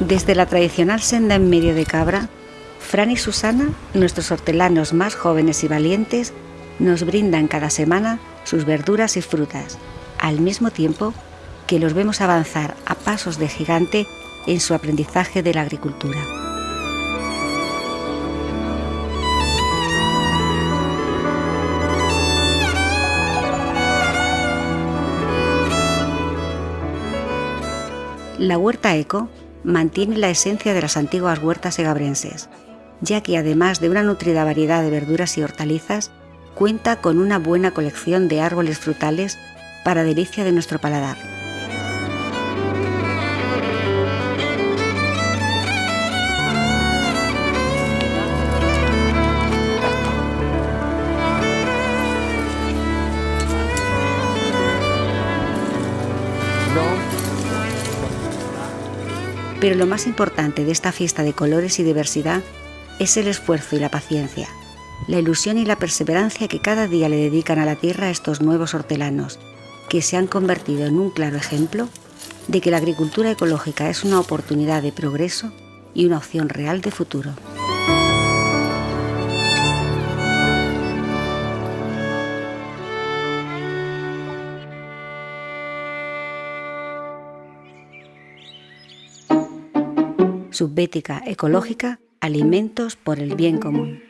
Desde la tradicional senda en medio de Cabra, Fran y Susana, nuestros hortelanos más jóvenes y valientes, nos brindan cada semana sus verduras y frutas, al mismo tiempo que los vemos avanzar a pasos de gigante en su aprendizaje de la agricultura. La huerta eco mantiene la esencia de las antiguas huertas egabrenses, ya que además de una nutrida variedad de verduras y hortalizas, cuenta con una buena colección de árboles frutales para delicia de nuestro paladar. Pero lo más importante de esta fiesta de colores y diversidad es el esfuerzo y la paciencia, la ilusión y la perseverancia que cada día le dedican a la tierra estos nuevos hortelanos, que se han convertido en un claro ejemplo de que la agricultura ecológica es una oportunidad de progreso y una opción real de futuro. Subbética ecológica, alimentos por el bien común.